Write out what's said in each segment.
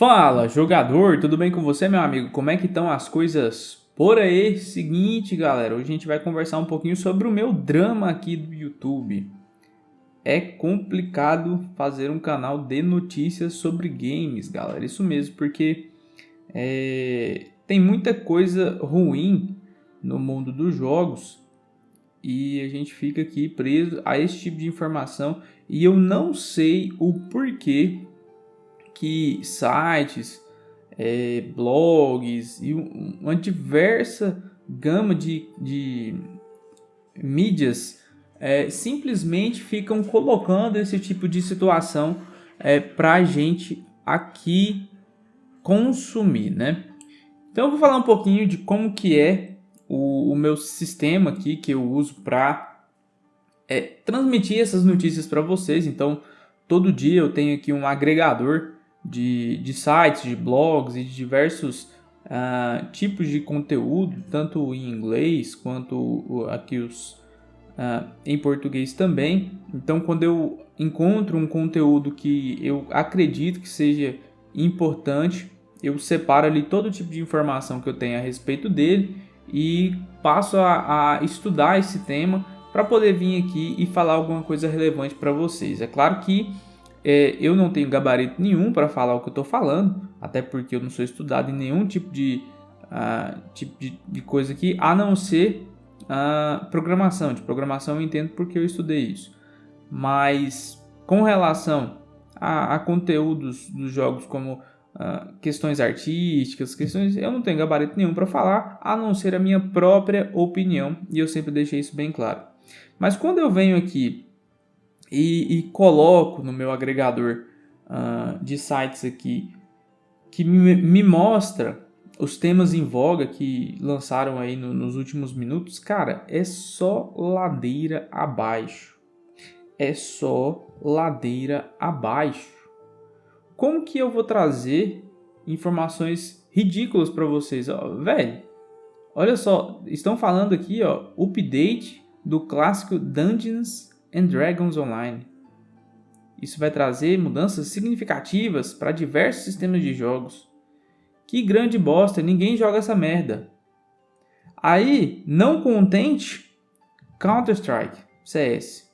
Fala, jogador, tudo bem com você, meu amigo? Como é que estão as coisas por aí? Seguinte, galera, hoje a gente vai conversar um pouquinho sobre o meu drama aqui do YouTube. É complicado fazer um canal de notícias sobre games, galera. Isso mesmo, porque é, tem muita coisa ruim no mundo dos jogos e a gente fica aqui preso a esse tipo de informação e eu não sei o porquê que sites, é, blogs e uma diversa gama de, de mídias é, simplesmente ficam colocando esse tipo de situação é, para a gente aqui consumir, né? Então eu vou falar um pouquinho de como que é o, o meu sistema aqui que eu uso para é, transmitir essas notícias para vocês. Então todo dia eu tenho aqui um agregador de, de sites, de blogs e de diversos uh, tipos de conteúdo, tanto em inglês quanto aqui os uh, em português também. Então, quando eu encontro um conteúdo que eu acredito que seja importante, eu separo ali todo tipo de informação que eu tenho a respeito dele e passo a, a estudar esse tema para poder vir aqui e falar alguma coisa relevante para vocês. É claro que é, eu não tenho gabarito nenhum para falar o que eu estou falando, até porque eu não sou estudado em nenhum tipo de, uh, tipo de, de, coisa aqui, a não ser uh, programação. De programação eu entendo porque eu estudei isso. Mas com relação a, a conteúdos dos jogos como uh, questões artísticas, questões, eu não tenho gabarito nenhum para falar, a não ser a minha própria opinião, e eu sempre deixei isso bem claro. Mas quando eu venho aqui e, e coloco no meu agregador uh, de sites aqui que me, me, mostra os temas em voga que lançaram aí no, nos últimos minutos, cara, é só ladeira abaixo. É só ladeira abaixo. Como que eu vou trazer informações ridículas para vocês? Velho, olha só, estão falando aqui, ó, update do clássico Dungeons and Dragons Online. Isso vai trazer mudanças significativas para diversos sistemas de jogos. Que grande bosta, ninguém joga essa merda. Aí, não contente, Counter-Strike, CS.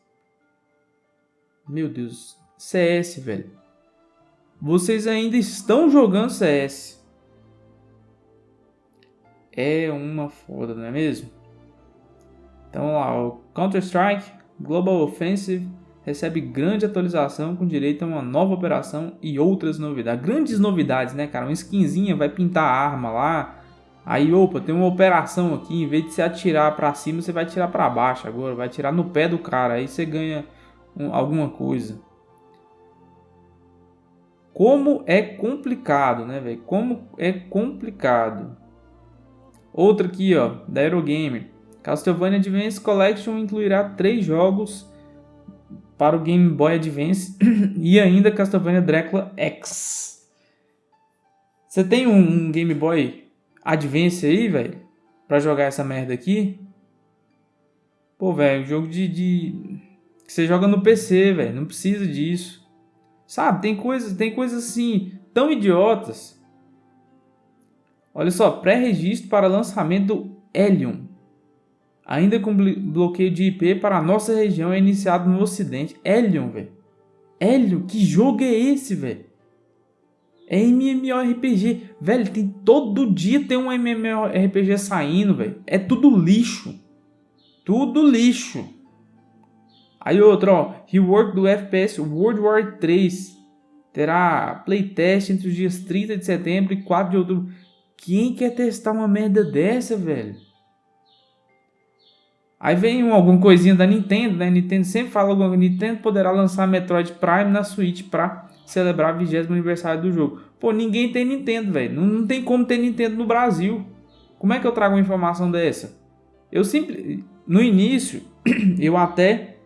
Meu Deus, CS, velho. Vocês ainda estão jogando CS. É uma foda, não é mesmo? Então lá, o Counter-Strike Global Offensive recebe grande atualização com direito a uma nova operação e outras novidades. Grandes novidades, né, cara? Uma skinzinha vai pintar a arma lá. Aí, opa, tem uma operação aqui. Em vez de você atirar para cima, você vai atirar para baixo agora. Vai atirar no pé do cara. Aí você ganha um, alguma coisa. Como é complicado, né, velho? Como é complicado. Outra aqui, ó, da Aerogamer. Castlevania Advance Collection incluirá três jogos para o Game Boy Advance e ainda Castlevania Dracula X. Você tem um, Game Boy Advance aí, velho? Pra jogar essa merda aqui? Pô, velho, jogo de, de... Que você joga no PC, velho. Não precisa disso. Sabe, tem coisas, tem coisas assim, tão idiotas. Olha só, pré-registro para lançamento do Helium ainda com bloqueio de IP para a nossa região é iniciado no ocidente. Helion, velho. Helion, que jogo é esse, velho? É MMORPG. Velho, tem, todo dia tem um MMORPG saindo, velho. É tudo lixo. Tudo lixo. Aí outro, ó. Rework do FPS World War 3. Terá playtest entre os dias 30 de setembro e 4 de outubro. Quem quer testar uma merda dessa, velho? Aí vem alguma coisinha da Nintendo, né? Nintendo sempre fala alguma coisa. Nintendo poderá lançar Metroid Prime na Switch para celebrar o 20 aniversário do jogo. Pô, ninguém tem Nintendo, velho. Não, não, tem como ter Nintendo no Brasil. Como é que eu trago uma informação dessa? Eu sempre, no início, eu até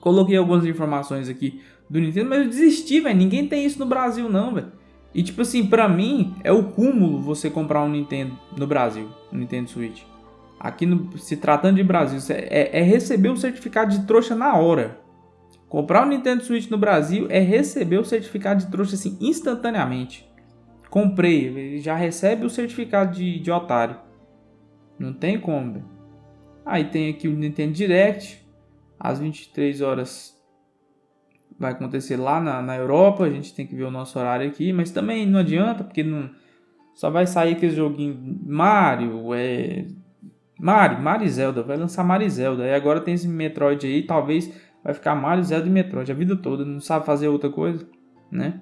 coloquei algumas informações aqui do Nintendo, mas eu desisti, velho. Ninguém tem isso no Brasil, não, velho. E tipo assim, pra mim, é o cúmulo você comprar um Nintendo no Brasil, um Nintendo Switch. Aqui no, se tratando de Brasil, é, é receber o certificado de trouxa na hora. Comprar o Nintendo Switch no Brasil é receber o certificado de trouxa assim instantaneamente. comprei, já recebe o certificado de, de otário. Não tem como. Aí tem aqui o Nintendo Direct, às 23 horas vai acontecer lá na, na Europa, a gente tem que ver o nosso horário aqui, mas também não adianta, porque não só vai sair aquele joguinho Mario, é Mario, Mario e Zelda, vai lançar Mario e Zelda. E agora tem esse Metroid aí, talvez vai ficar Mario, Zelda e Metroid a vida toda, não sabe fazer outra coisa, né?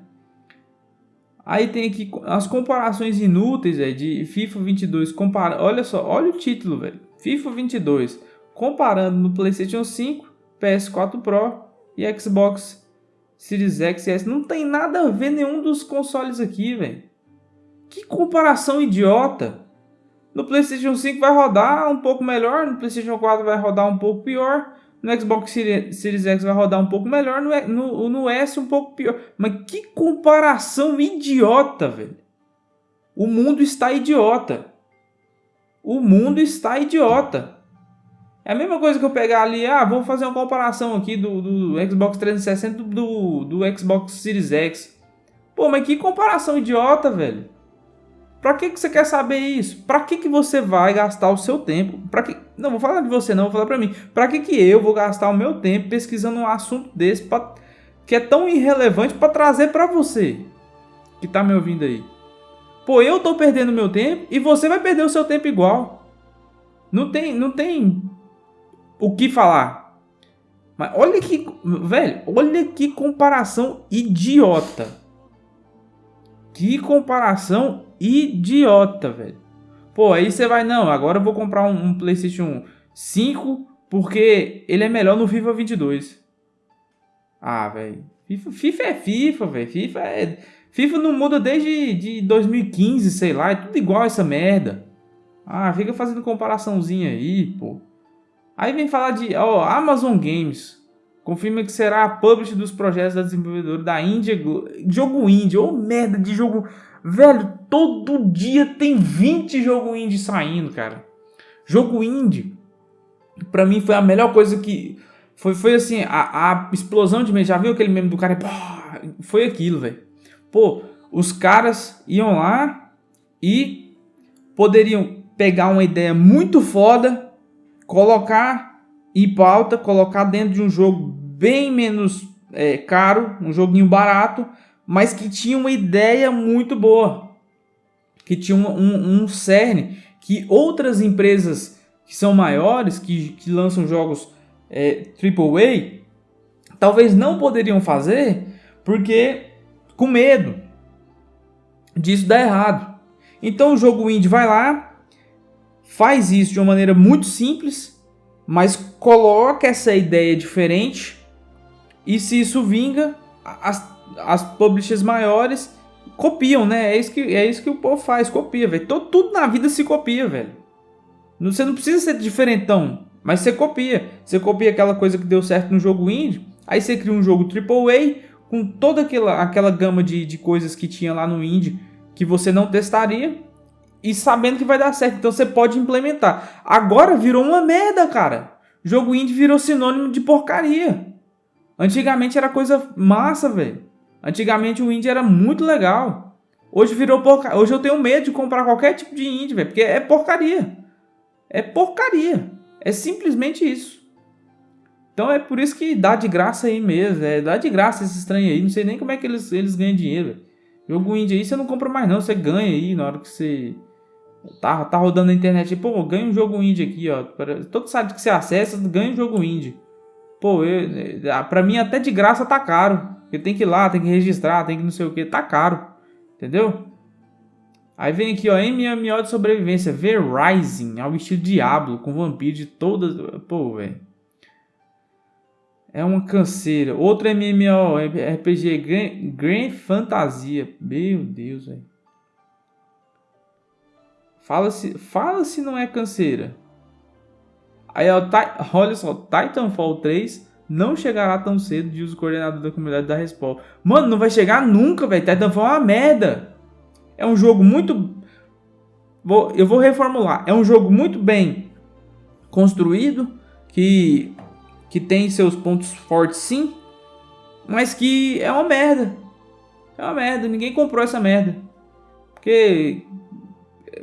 Aí tem aqui as comparações inúteis é, de FIFA 22 compara, olha só, olha o título, velho. FIFA 22 comparando no PlayStation 5, PS4 Pro e Xbox Series X e S. Não tem nada a ver nenhum dos consoles aqui, velho. Que comparação idiota. No PlayStation 5 vai rodar um pouco melhor, no PlayStation 4 vai rodar um pouco pior, no Xbox Series X vai rodar um pouco melhor, no, no, no S um pouco pior. Mas que comparação idiota, velho. O mundo está idiota. O mundo está idiota. É a mesma coisa que eu pegar ali, ah, vou fazer uma comparação aqui do, do Xbox 360 do, do Xbox Series X. Pô, mas que comparação idiota, velho. Pra que, que você quer saber isso? Pra que, que você vai gastar o seu tempo? Pra que... Não, vou falar de você não, vou falar pra mim. Pra que, que eu vou gastar o meu tempo pesquisando um assunto desse pra... que é tão irrelevante pra trazer pra você? Que tá me ouvindo aí. Pô, eu tô perdendo meu tempo e você vai perder o seu tempo igual. Não tem, não tem o que falar. Mas olha que, velho, olha que comparação idiota. Que comparação idiota, velho. Pô, aí você vai, não, agora eu vou comprar um, um, PlayStation 5 porque ele é melhor no FIFA 22. Ah, velho. FIFA, FIFA é FIFA, velho. FIFA é. FIFA não muda desde de 2015, sei lá. É tudo igual essa merda. Ah, fica fazendo comparaçãozinha aí, pô. Aí vem falar de ó, Amazon Games. Confirma que será a publish dos projetos da desenvolvedora da Índia. Jogo indie. Ô, oh, merda de jogo Velho, todo dia tem 20 jogos indie saindo, cara. Jogo indie, pra mim foi a melhor coisa que... Foi, foi assim, a, a explosão de meme. Já viu aquele meme do cara? Pô, foi aquilo, velho. Pô, os caras iam lá e poderiam pegar uma ideia muito foda, colocar em pauta, colocar dentro de um jogo bem menos é, caro, um joguinho barato, mas que tinha uma ideia muito boa, que tinha um, um, um cerne que outras empresas que são maiores, que, que lançam jogos é, AAA, talvez não poderiam fazer, porque com medo disso dar errado. Então o jogo indie vai lá, faz isso de uma maneira muito simples, mas coloca essa ideia diferente, e se isso vinga, as as publishers maiores copiam, né? É isso que, é isso que o povo faz, copia, velho. Tudo na vida se copia, velho. Você não precisa ser diferentão, mas você copia. Você copia aquela coisa que deu certo no jogo indie, aí você cria um jogo AAA com toda aquela, aquela gama de, de coisas que tinha lá no indie que você não testaria e sabendo que vai dar certo. Então você pode implementar. Agora virou uma merda, cara. Jogo indie virou sinônimo de porcaria. Antigamente era coisa massa, velho. Antigamente o indie era muito legal. Hoje virou porcaria. Hoje eu tenho medo de comprar qualquer tipo de indie, velho, porque é porcaria. É porcaria. É simplesmente isso. Então é por isso que dá de graça aí mesmo. É, dá de graça esse estranho aí. Não sei nem como é que eles, eles ganham dinheiro. Véio. Jogo indie aí você não compra mais não. Você ganha aí na hora que você tá, tá rodando na internet. Pô, ganha um jogo indie aqui, ó. Todo site que você acessa, ganha um jogo indie. Pô, eu, pra mim até de graça tá caro. Porque tem que ir lá, tem que registrar, tem que não sei o que, tá caro. Entendeu? Aí vem aqui, ó, MMO de sobrevivência, V-Rising, ao estilo Diablo, com vampiro de todas... Pô, velho. É uma canseira. Outro MMO, RPG, Grand, Grand Fantasia. Meu Deus, velho. Fala se, fala se não é canseira. Aí, ó, olha só, Titanfall 3 não chegará tão cedo, diz o coordenador da comunidade da Respawn. Mano, não vai chegar nunca, velho. Titanfall é uma merda. É um jogo muito... Vou, eu vou reformular. É um jogo muito bem construído, que, que tem seus pontos fortes sim, mas que é uma merda. É uma merda, ninguém comprou essa merda. Porque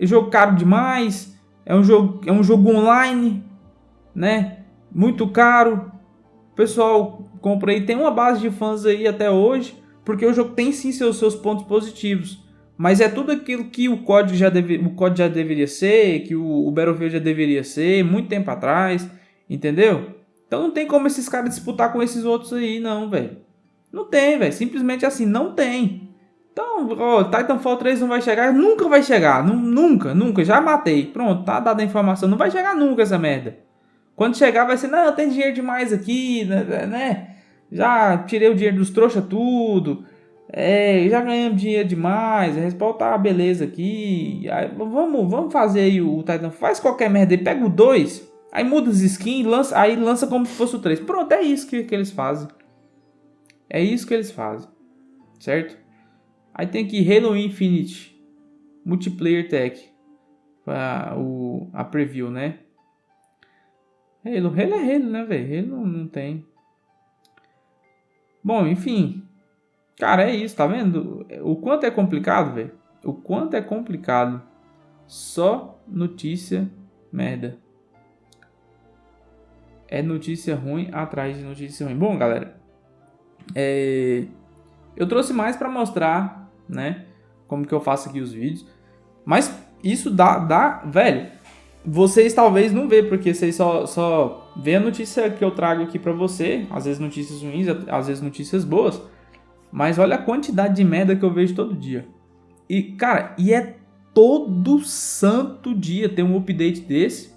jogo caro demais, é um jogo, é um jogo online, né? Muito caro. O pessoal compra aí, tem uma base de fãs aí até hoje, porque o jogo tem sim seus, seus pontos positivos. Mas é tudo aquilo que o código já, deve, o código já deveria ser, que o, o Battlefield já deveria ser, muito tempo atrás, entendeu? Então não tem como esses caras disputar com esses outros aí, não, velho. Não tem, velho. Simplesmente assim, não tem. Então, ó, Titanfall 3 não vai chegar, nunca vai chegar, nunca, nunca, já matei. Pronto, tá dada a informação, não vai chegar nunca essa merda. Quando chegar vai ser, não, tem dinheiro demais aqui, né? né? Já tirei o dinheiro dos trouxas tudo. É, já ganhamos dinheiro demais, a resposta tá beleza aqui. Aí, vamos, vamos fazer aí o Titan. Faz qualquer merda aí, pega o 2, aí muda os skins, lança, aí lança como se fosse o 3. Pronto, é isso que, que eles fazem. É isso que eles fazem. Certo? Aí tem aqui Halo Infinite Multiplayer Tech. Pra o, a preview, né? Halo, Halo é Halo, né, velho? Halo não tem. Bom, enfim. Cara, é isso, tá vendo? O quanto é complicado, velho. O quanto é complicado. Só notícia merda. É notícia ruim atrás de notícia ruim. Bom, galera. É... Eu trouxe mais para mostrar, né? Como que eu faço aqui os vídeos. Mas isso dá, dá... Velho, vocês talvez não vê, porque vocês só, só vê a notícia que eu trago aqui para você, às vezes notícias ruins, às vezes notícias boas, mas olha a quantidade de merda que eu vejo todo dia. E, cara, e é todo santo dia tem um update desse.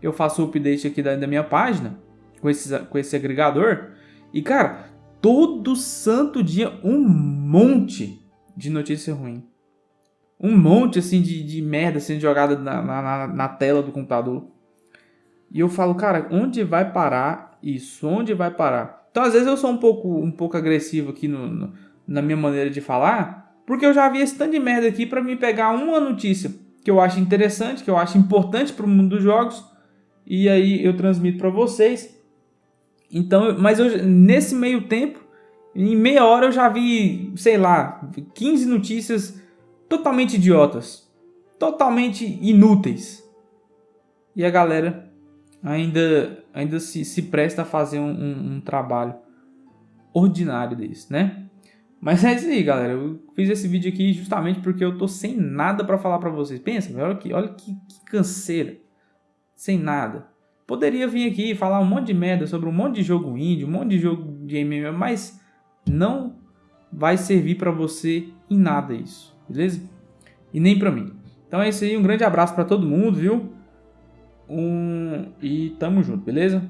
Eu faço o update aqui da, da minha página, com esse, com esse agregador. E, cara, todo santo dia um monte de notícia ruim um monte assim de, de merda sendo jogada na, na, na, tela do computador. E eu falo, cara, onde vai parar isso? Onde vai parar? Então, às vezes eu sou um pouco, um pouco agressivo aqui no, no na minha maneira de falar, porque eu já vi esse tanto de merda aqui para me pegar uma notícia que eu acho interessante, que eu acho importante para o mundo dos jogos, e aí eu transmito para vocês. Então, mas eu, nesse meio tempo, em meia hora eu já vi, sei lá, 15 notícias totalmente idiotas, totalmente inúteis. E a galera ainda, ainda se, se presta a fazer um, um, um trabalho ordinário desse, né? Mas é isso aí, galera. Eu fiz esse vídeo aqui justamente porque eu tô sem nada para falar para vocês. Pensa, olha que, olha que, que canseira. Sem nada. Poderia vir aqui falar um monte de merda sobre um monte de jogo indie, um monte de jogo de MMA, mas não vai servir para você em nada isso beleza? E nem para mim. Então é isso aí, um grande abraço para todo mundo, viu? Um... E tamo junto, beleza?